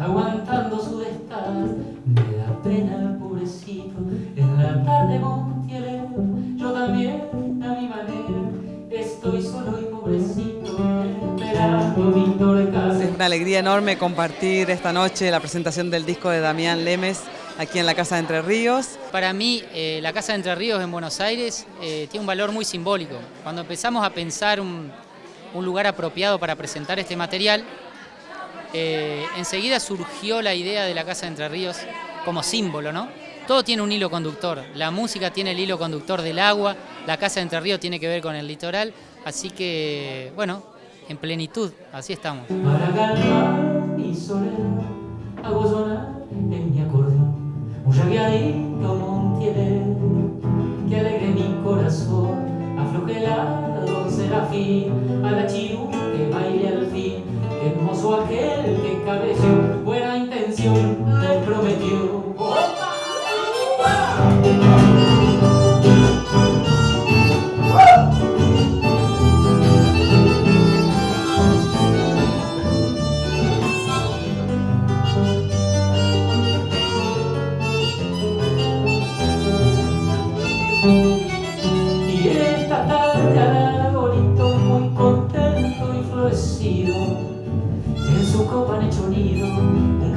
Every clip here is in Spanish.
aguantando su estás. Me da pena, pobrecito, en la tarde Montiel, yo también a mi manera, estoy solo y pobrecito, esperando Víctor Casa. Es una alegría enorme compartir esta noche la presentación del disco de Damián Lemes aquí en la Casa de Entre Ríos. Para mí, eh, la Casa de Entre Ríos en Buenos Aires eh, tiene un valor muy simbólico. Cuando empezamos a pensar un, un lugar apropiado para presentar este material, eh, enseguida surgió la idea de la Casa de Entre Ríos como símbolo, ¿no? Todo tiene un hilo conductor. La música tiene el hilo conductor del agua, la Casa de Entre Ríos tiene que ver con el litoral, así que, bueno, en plenitud, así estamos. Para calmar alegre mi corazón, aquel que cabello, buena intención, le prometió.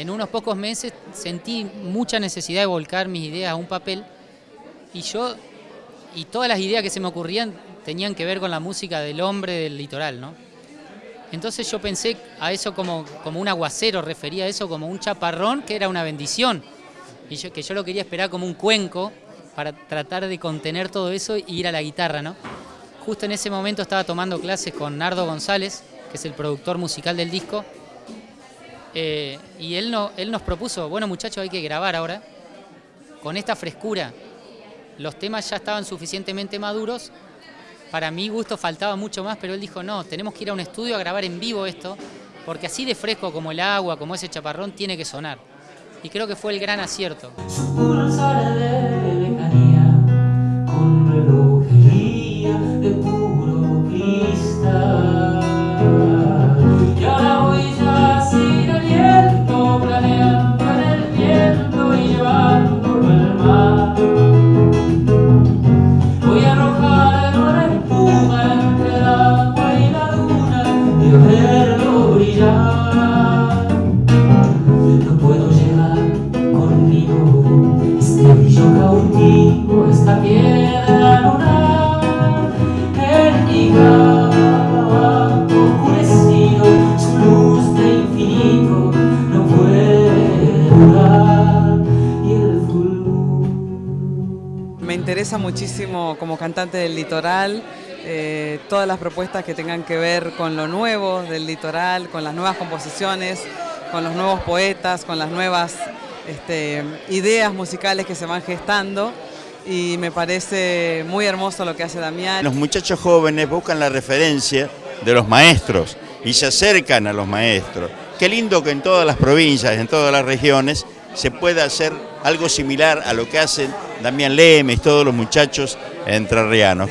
en unos pocos meses sentí mucha necesidad de volcar mis ideas a un papel y yo, y todas las ideas que se me ocurrían tenían que ver con la música del hombre del litoral, ¿no? Entonces yo pensé a eso como, como un aguacero, refería a eso como un chaparrón que era una bendición. Y yo, que yo lo quería esperar como un cuenco para tratar de contener todo eso e ir a la guitarra, ¿no? Justo en ese momento estaba tomando clases con Nardo González, que es el productor musical del disco, eh, y él, no, él nos propuso, bueno muchachos, hay que grabar ahora, con esta frescura. Los temas ya estaban suficientemente maduros, para mi gusto faltaba mucho más, pero él dijo, no, tenemos que ir a un estudio a grabar en vivo esto, porque así de fresco como el agua, como ese chaparrón, tiene que sonar. Y creo que fue el gran acierto. Interesa muchísimo como cantante del litoral, eh, todas las propuestas que tengan que ver con lo nuevo del litoral, con las nuevas composiciones, con los nuevos poetas, con las nuevas este, ideas musicales que se van gestando y me parece muy hermoso lo que hace Damián. Los muchachos jóvenes buscan la referencia de los maestros y se acercan a los maestros. Qué lindo que en todas las provincias, en todas las regiones, se pueda hacer algo similar a lo que hacen Damián Lemes, todos los muchachos entrerrianos.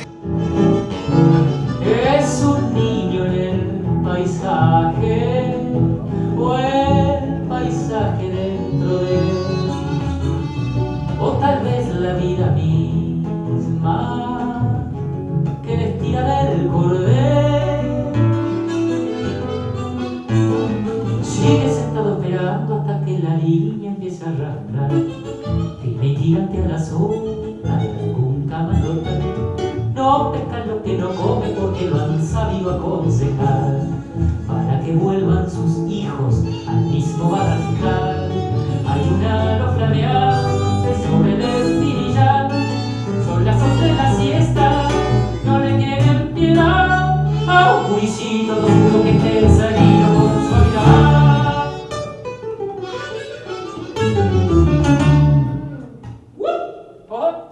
Tírate a la sopa de algún camarón. No pescan lo que no come porque lo han sabido aconsejar para que vuelvan sus hijos al mismo barrancal. Hay un halo flameante sobre el espinillar, son las once de la siesta, no le tienen piedad a un curisito 어?